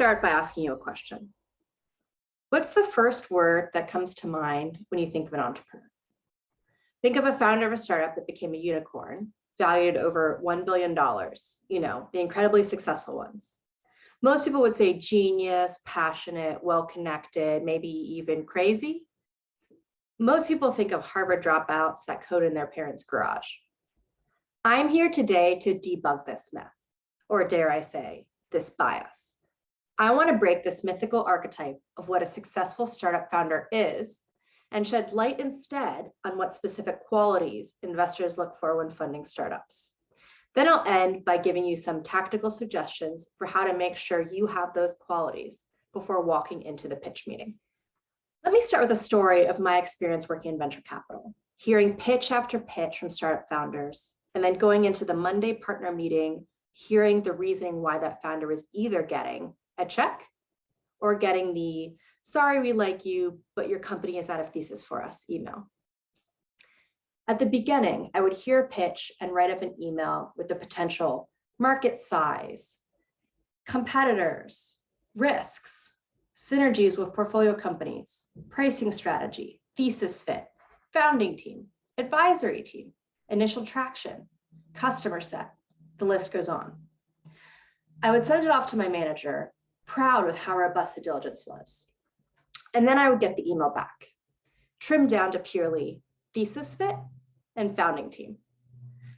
start by asking you a question. What's the first word that comes to mind when you think of an entrepreneur? Think of a founder of a startup that became a unicorn, valued over $1 billion, you know, the incredibly successful ones. Most people would say genius, passionate, well-connected, maybe even crazy. Most people think of Harvard dropouts that code in their parents' garage. I'm here today to debug this myth, or dare I say, this bias. I want to break this mythical archetype of what a successful startup founder is and shed light instead on what specific qualities investors look for when funding startups. Then I'll end by giving you some tactical suggestions for how to make sure you have those qualities before walking into the pitch meeting. Let me start with a story of my experience working in venture capital, hearing pitch after pitch from startup founders, and then going into the Monday partner meeting, hearing the reasoning why that founder was either getting a check or getting the sorry, we like you, but your company is out of thesis for us email. At the beginning, I would hear a pitch and write up an email with the potential market size, competitors, risks, synergies with portfolio companies, pricing strategy, thesis fit, founding team, advisory team, initial traction, customer set, the list goes on. I would send it off to my manager, proud of how robust the diligence was. And then I would get the email back, trimmed down to purely thesis fit and founding team.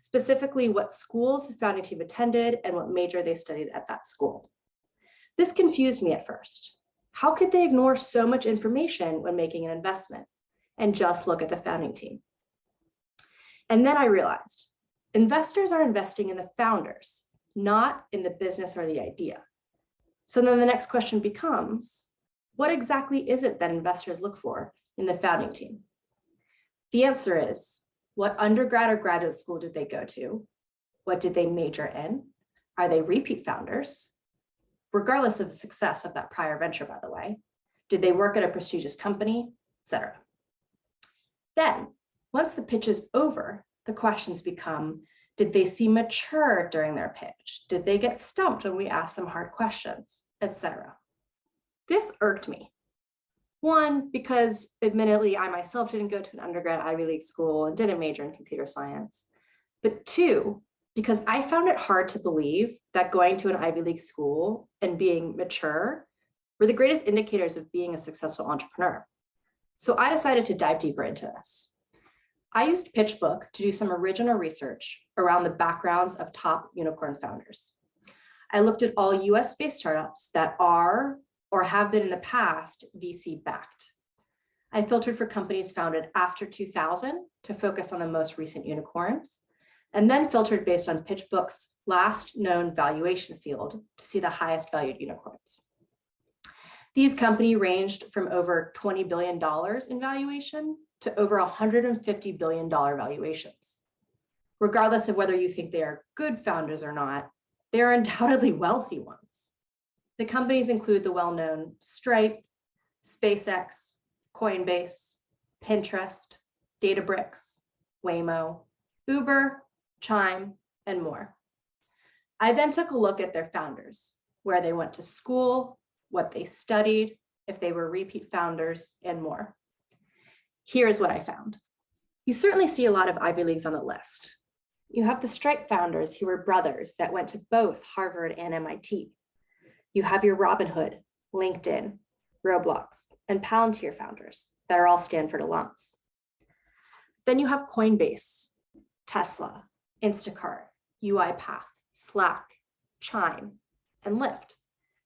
Specifically what schools the founding team attended and what major they studied at that school. This confused me at first. How could they ignore so much information when making an investment and just look at the founding team? And then I realized investors are investing in the founders, not in the business or the idea. So then the next question becomes, what exactly is it that investors look for in the founding team? The answer is, what undergrad or graduate school did they go to? What did they major in? Are they repeat founders? Regardless of the success of that prior venture, by the way, did they work at a prestigious company, etc. Then, once the pitch is over, the questions become, did they seem mature during their pitch? Did they get stumped when we asked them hard questions, etc. This irked me. One, because admittedly, I myself didn't go to an undergrad Ivy League school and didn't major in computer science. But two, because I found it hard to believe that going to an Ivy League school and being mature were the greatest indicators of being a successful entrepreneur. So I decided to dive deeper into this. I used PitchBook to do some original research around the backgrounds of top unicorn founders. I looked at all US-based startups that are or have been in the past VC backed. I filtered for companies founded after 2000 to focus on the most recent unicorns, and then filtered based on PitchBook's last known valuation field to see the highest valued unicorns. These companies ranged from over $20 billion in valuation to over $150 billion valuations. Regardless of whether you think they are good founders or not, they are undoubtedly wealthy ones. The companies include the well-known Stripe, SpaceX, Coinbase, Pinterest, Databricks, Waymo, Uber, Chime, and more. I then took a look at their founders, where they went to school, what they studied, if they were repeat founders, and more. Here's what I found. You certainly see a lot of Ivy Leagues on the list. You have the Stripe founders who were brothers that went to both Harvard and MIT. You have your Robinhood, LinkedIn, Roblox, and Palantir founders that are all Stanford alums. Then you have Coinbase, Tesla, Instacart, UiPath, Slack, Chime, and Lyft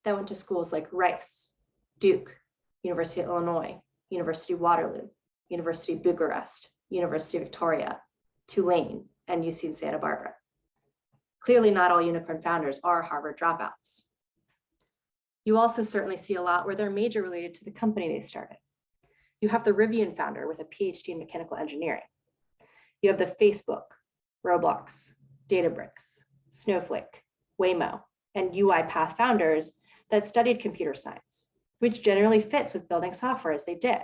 that went to schools like Rice, Duke, University of Illinois, University of Waterloo, University of Bucharest, University of Victoria, Tulane, and UC Santa Barbara. Clearly not all unicorn founders are Harvard dropouts. You also certainly see a lot where they're major related to the company they started. You have the Rivian founder with a PhD in mechanical engineering. You have the Facebook, Roblox, Databricks, Snowflake, Waymo, and UiPath founders that studied computer science, which generally fits with building software as they did.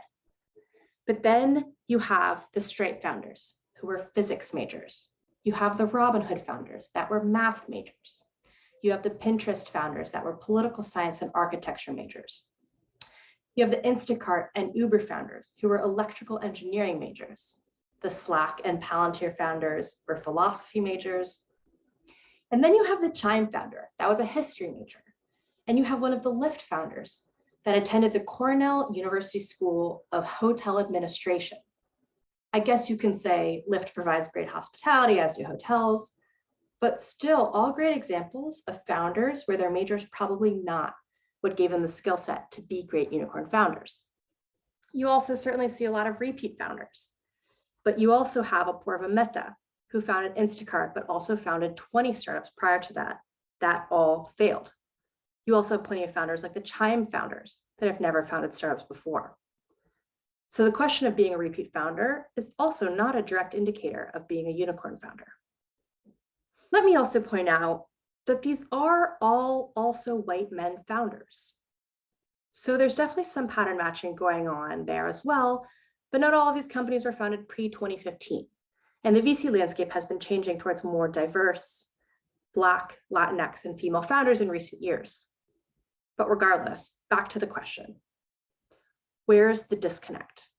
But then you have the Stripe founders who were physics majors. You have the Robinhood founders that were math majors. You have the Pinterest founders that were political science and architecture majors. You have the Instacart and Uber founders who were electrical engineering majors. The Slack and Palantir founders were philosophy majors. And then you have the Chime founder, that was a history major. And you have one of the Lyft founders that attended the Cornell University School of Hotel Administration. I guess you can say Lyft provides great hospitality, as do hotels, but still all great examples of founders where their majors probably not what gave them the skill set to be great unicorn founders. You also certainly see a lot of repeat founders, but you also have a Apoorva Mehta, who founded Instacart, but also founded 20 startups prior to that, that all failed. You also have plenty of founders like the Chime founders that have never founded startups before. So the question of being a repeat founder is also not a direct indicator of being a unicorn founder. Let me also point out that these are all also white men founders. So there's definitely some pattern matching going on there as well, but not all of these companies were founded pre-2015. And the VC landscape has been changing towards more diverse Black, Latinx, and female founders in recent years. But regardless, back to the question. Where's the disconnect?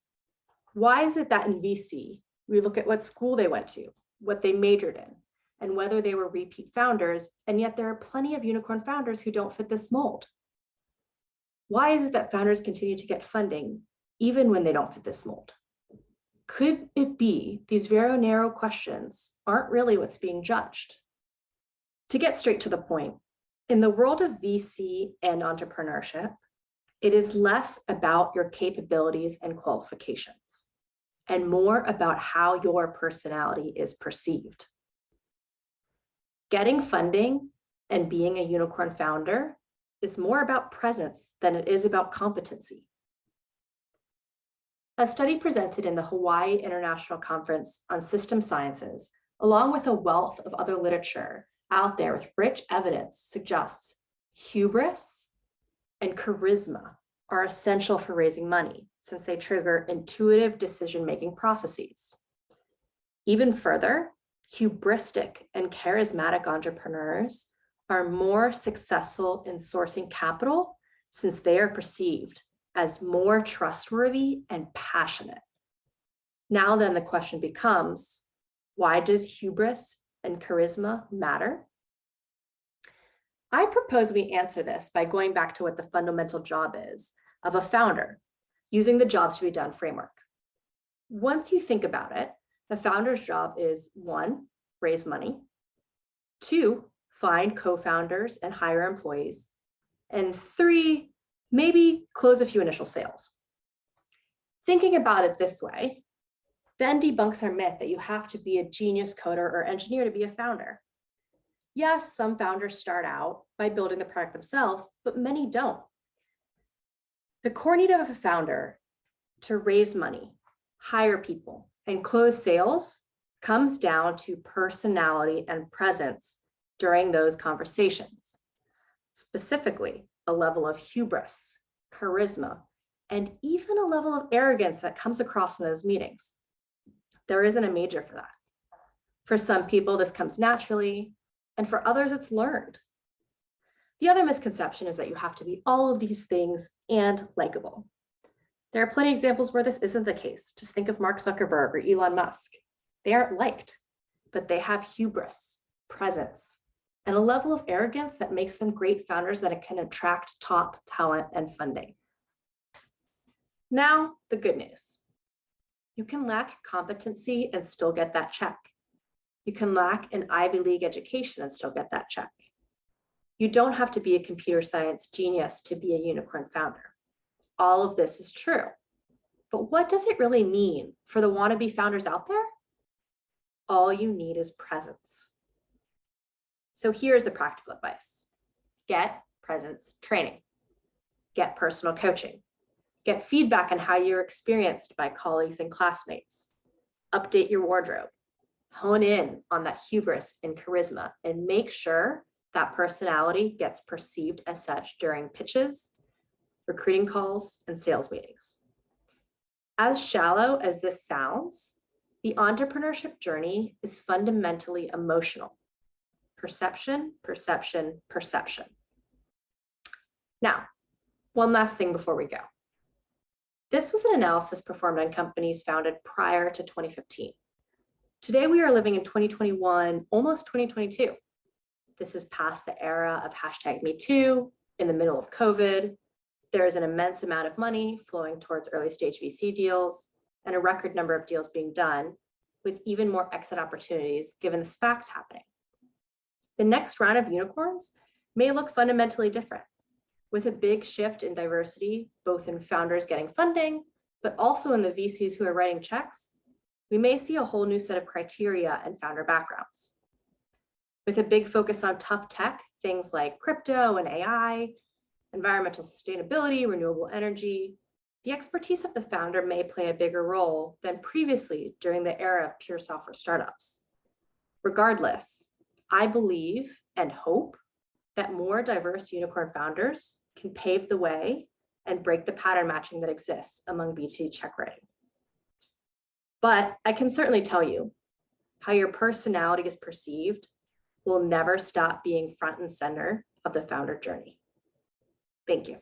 Why is it that in VC, we look at what school they went to, what they majored in, and whether they were repeat founders, and yet there are plenty of unicorn founders who don't fit this mold? Why is it that founders continue to get funding even when they don't fit this mold? Could it be these very narrow questions aren't really what's being judged? To get straight to the point, in the world of VC and entrepreneurship, it is less about your capabilities and qualifications and more about how your personality is perceived. Getting funding and being a unicorn founder is more about presence than it is about competency. A study presented in the Hawaii International Conference on System Sciences, along with a wealth of other literature, out there with rich evidence suggests hubris and charisma are essential for raising money since they trigger intuitive decision-making processes. Even further, hubristic and charismatic entrepreneurs are more successful in sourcing capital since they are perceived as more trustworthy and passionate. Now then the question becomes, why does hubris and charisma matter? I propose we answer this by going back to what the fundamental job is of a founder using the jobs to be done framework. Once you think about it, the founder's job is one, raise money, two, find co-founders and hire employees, and three, maybe close a few initial sales. Thinking about it this way, then debunks our myth that you have to be a genius coder or engineer to be a founder. Yes, some founders start out by building the product themselves, but many don't. The core need of a founder to raise money, hire people, and close sales comes down to personality and presence during those conversations. Specifically, a level of hubris, charisma, and even a level of arrogance that comes across in those meetings. There isn't a major for that. For some people, this comes naturally, and for others, it's learned. The other misconception is that you have to be all of these things and likable. There are plenty of examples where this isn't the case. Just think of Mark Zuckerberg or Elon Musk. They aren't liked, but they have hubris, presence, and a level of arrogance that makes them great founders that can attract top talent and funding. Now, the good news. You can lack competency and still get that check. You can lack an Ivy League education and still get that check. You don't have to be a computer science genius to be a unicorn founder. All of this is true. But what does it really mean for the wannabe founders out there? All you need is presence. So here's the practical advice. Get presence training. Get personal coaching. Get feedback on how you're experienced by colleagues and classmates. Update your wardrobe. Hone in on that hubris and charisma and make sure that personality gets perceived as such during pitches, recruiting calls, and sales meetings. As shallow as this sounds, the entrepreneurship journey is fundamentally emotional. perception, perception, perception. Now, one last thing before we go. This was an analysis performed on companies founded prior to 2015. Today, we are living in 2021, almost 2022. This is past the era of hashtag Me Too, in the middle of COVID. There is an immense amount of money flowing towards early stage VC deals and a record number of deals being done with even more exit opportunities given the SPACs happening. The next round of unicorns may look fundamentally different with a big shift in diversity, both in founders getting funding, but also in the VCs who are writing checks. We may see a whole new set of criteria and founder backgrounds. With a big focus on tough tech, things like crypto and AI, environmental sustainability, renewable energy, the expertise of the founder may play a bigger role than previously during the era of pure software startups. Regardless, I believe and hope that more diverse unicorn founders can pave the way and break the pattern matching that exists among VC check writing. But I can certainly tell you how your personality is perceived will never stop being front and center of the founder journey. Thank you.